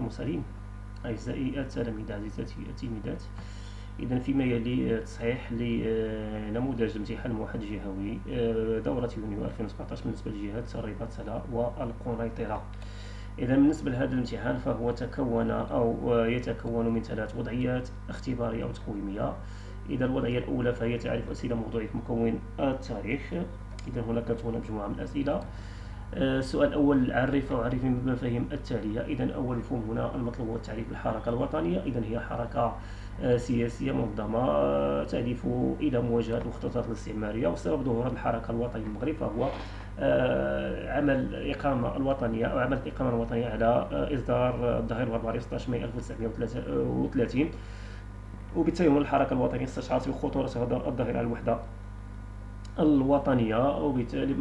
المرسلين أعزائي التلاميذ عزيزاتي التلميذات إذا فيما يلي تصحيح لنموذج امتحان موحد جهوي آه، دورة يونيو 2017 بالنسبة لجهات الرباط والقنيطرة إذا بالنسبة لهذا الامتحان فهو تكون أو يتكون من ثلاث وضعيات اختبارية أو تقويمية. إذا الوضعية الأولى فهي تعريف أسئلة موضوعية في مكون التاريخ. إذا هناك هنا مجموعة من الأسئلة. السؤال الأول عرف أو عرف بالمفاهيم التالية إذا أول مفهوم هنا المطلوب هو تعريف الحركة الوطنية. إذا هي حركة آه، سياسية منظمة آه، تهدف إلى مواجهة المخططات الاستعمارية. وسبب ظهور الحركة الوطنية المغرب فهو آه، عمل الإقامة الوطنية أو عمل الإقامة الوطنية على إصدار الظهير البربري 16 مايو 1933 وبالتالي الحركة الوطنية استشعرت بخطورة على الوحدة. الوطنية وبالتالي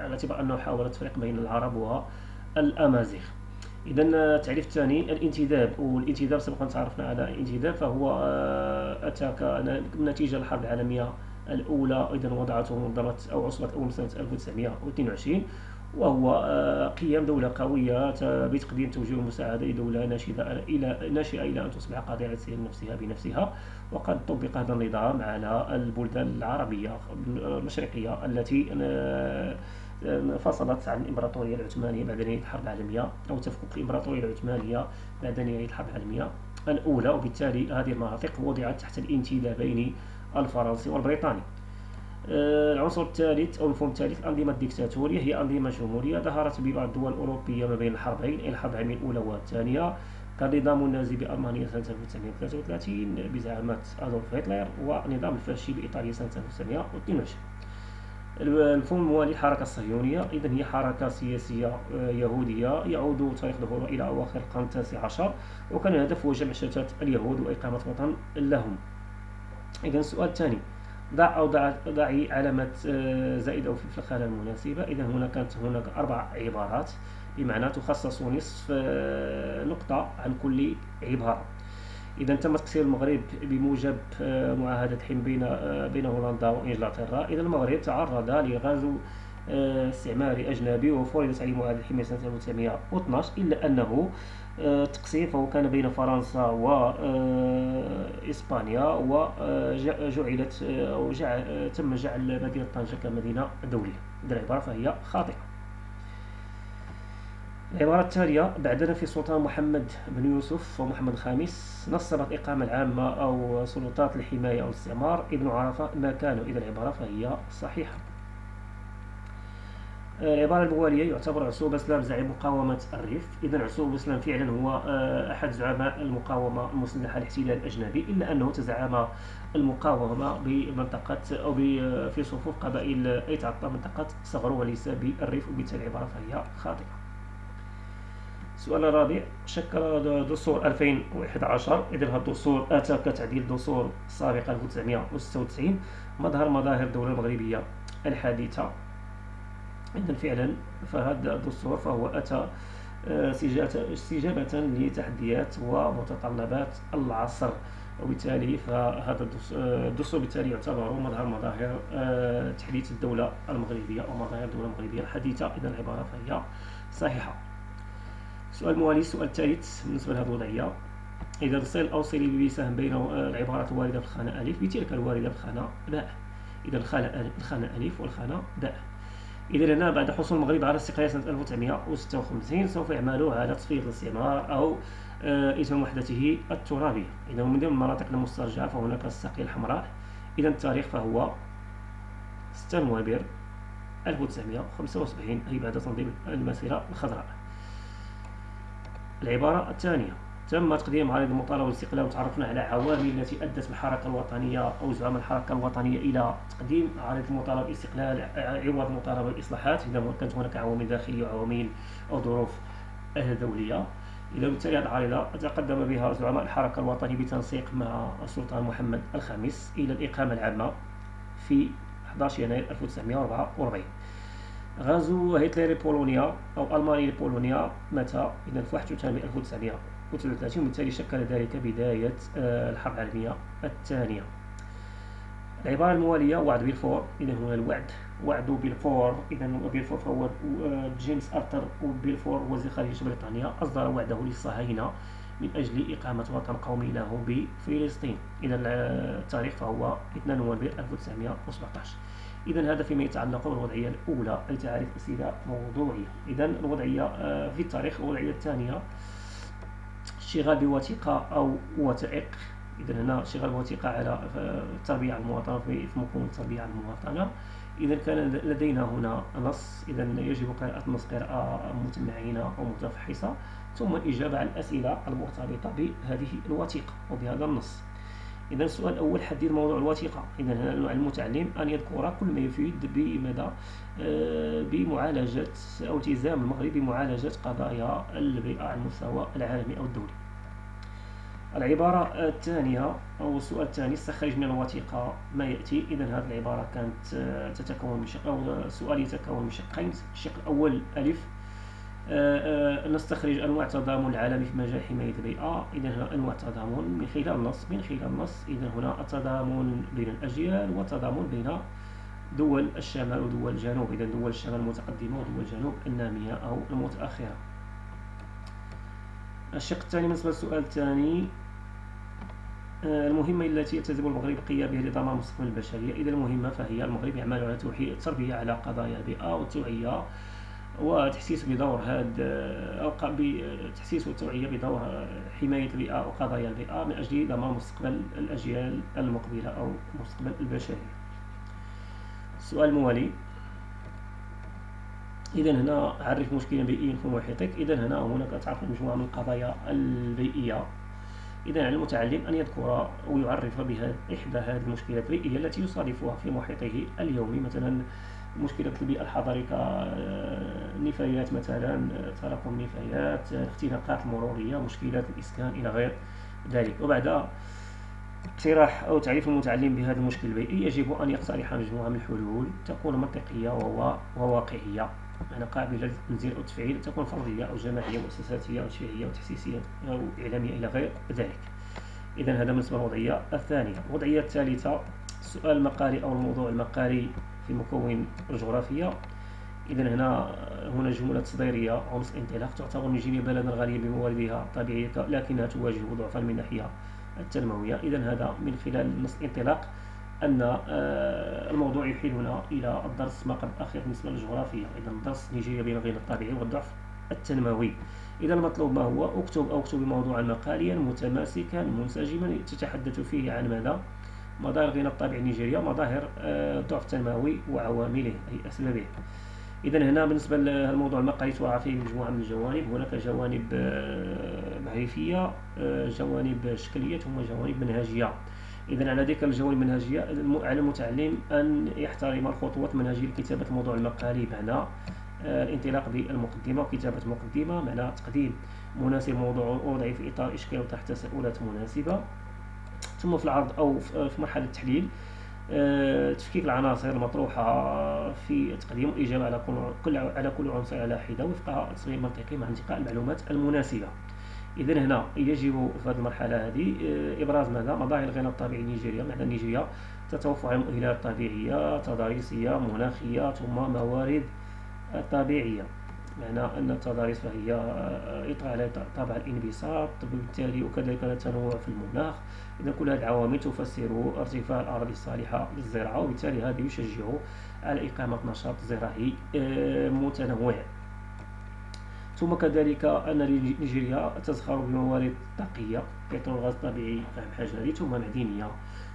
على اعتبار أنه حاول التفريق بين العرب والأمازيغ. إذا التعريف الثاني الانتداب. والانتداب سبق أن تعرفنا على الانتداب فهو آه، أتى كنتيجة الحرب العالمية الأولى. إذا وضعته منظمة أو عصبة أول سنة 1922 وهو آه، قيام دولة قوية بتقديم توجيه المساعدة لدولة ناشئة إلى ناشئة إلى أن تصبح قادرة على نفسها بنفسها. وقد طبق هذا النظام على البلدان العربية المشرقية التي آه، فصلت عن الإمبراطورية العثمانية بعد نهاية الحرب العالمية أو تفكك الإمبراطورية العثمانية بعد نهاية الحرب العالمية الأولى. وبالتالي هذه المناطق وضعت تحت الانتدابين الفرنسي والبريطاني. آه، العنصر الثالث أو المفهوم الثالث الأنظمة الديكتاتورية هي أنظمة جمهورية ظهرت ببعض الدول الأوروبية ما بين الحربين الحرب العالمية الأولى والثانية. كنظام النازي بألمانيا سنة 1933 بزعامة أدولف هتلر ونظام الفاشي بإيطاليا سنة 1922 المفهوم الموالي الحركة الصهيونية إذا هي حركة سياسية آه، يهودية يعود تاريخ ظهورها إلى أواخر القرن التاسع عشر وكان الهدف هو جمع شتات اليهود وإقامة وطن لهم. إذا السؤال الثاني ضع أو ضع ضعي علامة آه، زائدة أو في الخانة المناسبة. إذا هنا كانت هناك أربع عبارات. بمعنى تخصص نصف آه، نقطة عن كل عبارة. إذا تم تقسيم المغرب بموجب آه، معاهدة حين بين بين هولندا وإنجلترا. إذا المغرب تعرض لغزو استعماري أجنبي وفرضت عليه معاهدة حماية سنة 1912 إلا أنه التقسيم فهو كان بين فرنسا وإسبانيا وجعلت أو جعل تم جعل مدينة طنجة كمدينة دولية. هذه العبارة فهي خاطئة. العبارة التالية بعدنا في سلطان محمد بن يوسف ومحمد الخامس نصبت الإقامة العامة أو سلطات الحماية أو الاستعمار. ابن عرفة ما كانوا إذا العبارة فهي صحيحة. العبارة الموالية يعتبر عصوب إسلام زعيم مقاومة الريف. إذا عصوب إسلام فعلا هو آه، أحد زعماء المقاومة المسلحة الاحتلال الأجنبي. إلا أنه تزعم المقاومة بمنطقة أو في صفوف قبائل أيتعطى منطقة صغرو وليس بالريف وبالتالي العبارة فهي خاطئة. السؤال الرابع شكل دستور 2011 إذا هذا الدستور أتى كتعديل دستور سابق 1996 مظهر مظاهر الدولة المغربية الحديثة إذا فعلا فهذا الدستور فهو أتى آه، استجابة لتحديات ومتطلبات العصر. وبالتالي فهذا الدستور بالتالي يعتبر مظهر مظاهر آه، تحديث الدولة المغربية أو مظاهر الدولة المغربية الحديثة إذا العبارة فهي صحيحة. السؤال الموالي السؤال الثالث بالنسبة لهذه الوضعية إذا الصيل الأوصلي بسهم بين العبارات الواردة في الخانة ألف بتلك الواردة في الخانة باء. إذا الخانة ألف والخانة باء. إذا هنا بعد حصول المغرب على استقلال سنة 1956 سوف يعملوا على تصفية الاستعمار أو آه، اسم وحدته الترابية. إذا من ضمن المناطق المسترجعة فهناك الساقية الحمراء. إذا التاريخ فهو 6 نوفمبر 1975 أي بعد تنظيم المسيرة الخضراء. العبارة الثانية. تم تقديم عريض المطالبة بالاستقلال وتعرفنا على عوامل التي أدت الحركة الوطنية أو زعماء الحركة الوطنية إلى تقديم عريض المطالبة بالاستقلال عوض المطالبة بالإصلاحات إذا كانت هناك عوامل داخلية وعوامل أو ظروف دولية. إذا بالتالي هذه العريضة تقدم بها زعماء الحركة الوطنية بتنسيق مع السلطان محمد الخامس إلى الإقامة العامة في 11 يناير 1944 غزو هتلر بولونيا أو ألمانيا لبولونيا متى؟ إذا في 81 1900 1933 وبالتالي شكل ذلك بداية آه، الحرب العالمية الثانية. العبارة الموالية وعد بيلفور إذا هنا الوعد. وعد بيلفور إذا بيلفور فهو جيمس أرثر وبيلفور وزير خارجية بريطانيا. أصدر وعده للصهاينة من أجل إقامة وطن قومي له بفلسطين. إذا التاريخ فهو 2 نوفمبر 1917 إذا هذا فيما يتعلق بالوضعية الأولى أي تعريف أسئلة موضوعية. إذا الوضعية آه، في التاريخ الوضعية الثانية اشتغال بوثيقة أو وثائق. إذا هنا اشتغال بوثيقة على التربية على المواطنة في مفهوم التربية على المواطنة. إذا كان لدينا هنا نص. إذا يجب قراءة النص قراءة متمعنة أو متفحصة ثم الإجابة على الأسئلة المرتبطة بهذه الوثيقة وبهذا النص. إذا السؤال الأول حدد موضوع الوثيقة. إذا المتعلم أن يذكر كل ما يفيد بمدى آه، بمعالجة أو التزام المغرب بمعالجة قضايا البيئة على المستوى العالمي أو الدولي. العبارة الثانية أو السؤال الثاني استخرج من الوثيقة ما يأتي. إذا هذه العبارة كانت آه، تتكون من شق أو السؤال يتكون من شقين. الشق الأول ألف آه، نستخرج أنواع التضامن العالمي في مجال حماية البيئة. إذا هنا أنواع التضامن من خلال النص من خلال النص. إذا هنا التضامن بين الأجيال والتضامن بين دول الشمال ودول الجنوب. إذا دول الشمال المتقدمة ودول الجنوب النامية أو المتأخرة. الشق الثاني بالنسبة للسؤال الثاني آه، المهمة التي يلتزم المغرب القيام بها لضمان مستقبل البشرية. إذا المهمة فهي المغرب يعمل على توحيد التربية على قضايا البيئة والتوعية وتحسيس بدور هذا أو بتحسيس والتوعية بدور حماية البيئة وقضايا البيئة من أجل ضمان مستقبل الأجيال المقبلة أو مستقبل البشرية. السؤال الموالي إذا هنا عرف مشكلا بيئيا في محيطك. إذا هنا هناك تعرف مجموعة من القضايا البيئية إذا على المتعلم أن يذكر ويعرف بها إحدى هذه المشكلات البيئية التي يصادفها في محيطه اليومي. مثلا مشكلة البيئة الحضرية كنفايات مثلا تراكم نفايات الاختناقات المرورية مشكلات الإسكان إلى غير ذلك. وبعد اقتراح أو تعريف المتعلم بهذا المشكل البيئي يجب أن يقترح مجموعة من الحلول. تكون منطقية وواقعية معنى قابلة للتنزيل أو التفعيل تكون فردية أو جماعية مؤسساتية أو تشريعية أو تحسيسية أو إعلامية إلى غير ذلك. إذا هذا بالنسبة للوضعية الثانية. الوضعية الثالثة السؤال المقالي أو الموضوع المقالي في مكون الجغرافية إذا هنا هنا جملة تصديرية نص انطلاق تعتبر نيجيريا بلدا غنيا بمواردها الطبيعية لكنها تواجه ضعفا من الناحية التنموية. إذا هذا من خلال نص الانطلاق أن آه، الموضوع يحيلنا إلى الدرس ما قبل الأخير بالنسبة للجغرافيا. إذا درس نيجيريا بين الغنى الطبيعي والضعف التنموي. إذا المطلوب ما هو؟ أكتب أو أكتب موضوعا مقاليا متماسكا منسجما تتحدث فيه عن ماذا؟ مظاهر الغنى الطبيعي نيجيريا مظاهر الضعف آه، التنموي وعوامله أي أسبابه. إذا هنا بالنسبة للموضوع المقالي توقع فيه مجموعة من الجوانب هناك جوانب آه، معرفية جوانب شكلية ثم جوانب منهجية. إذا على ذلك الجوانب المنهجية على المتعلم أن يحترم الخطوات المنهجية لكتابة الموضوع المقالي معنى آه، الانطلاق بالمقدمة وكتابة مقدمة معنى تقديم مناسب موضوع وضعي في إطار إشكال وطرح تساؤلات مناسبة. ثم في العرض أو في مرحلة التحليل آه، تفكيك العناصر المطروحة في تقديم الإجابة على كل على كل عنصر على حدة وفق تصميم منطقي مع انتقاء المعلومات المناسبة. إذا هنا يجب في هذه المرحلة هذه آه، إبراز ماذا؟ مظاهر الغنى الطبيعي نيجيريا. معنى نيجيريا تتوفر على المؤهلات الطبيعية تضاريسية مناخية ثم موارد طبيعية. معنى أن التضاريس فهي آه، يطغى على طابع الانبساط وبالتالي وكذلك التنوع في المناخ. إذا كل هذه العوامل تفسر ارتفاع الأراضي الصالحة للزراعة وبالتالي هذا يشجع على إقامة نشاط زراعي آه، متنوع. ثم كذلك أن نيجيريا تزخر بموارد طاقية بترول غاز طبيعي فهم حجري ثم معدنية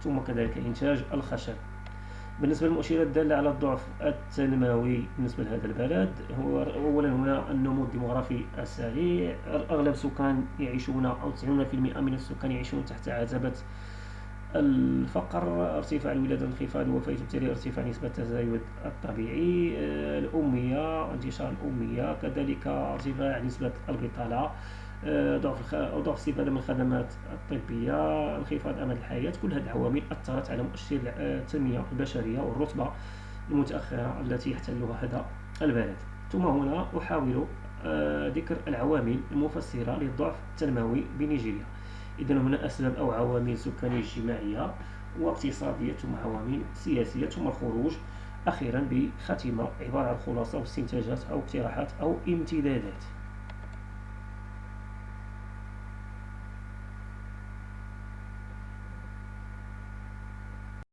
ثم كذلك إنتاج الخشب. بالنسبة للمؤشرات الدالة على الضعف التنموي بالنسبة لهذا البلد هو أولا هنا النمو الديموغرافي السريع. أغلب السكان يعيشون أو 90% من السكان يعيشون تحت عتبة الفقر ارتفاع الولادة انخفاض الوفاة وبالتالي ارتفاع نسبة التزايد الطبيعي. الأمية انتشار الأمية كذلك ارتفاع نسبة البطالة. ضعف أو ضعف الاستفادة من الخدمات الطبية انخفاض أمد الحياة كل هذه العوامل أثرت على مؤشر التنمية البشرية والرتبة المتأخرة التي يحتلها هذا البلد. ثم هنا أحاول آه، ذكر العوامل المفسرة للضعف التنموي بنيجيريا. إذا هنا أسباب أو عوامل سكانية اجتماعية واقتصادية ثم عوامل سياسية ثم الخروج أخيرا بخاتمة عبارة عن خلاصة واستنتاجات أو اقتراحات أو امتدادات.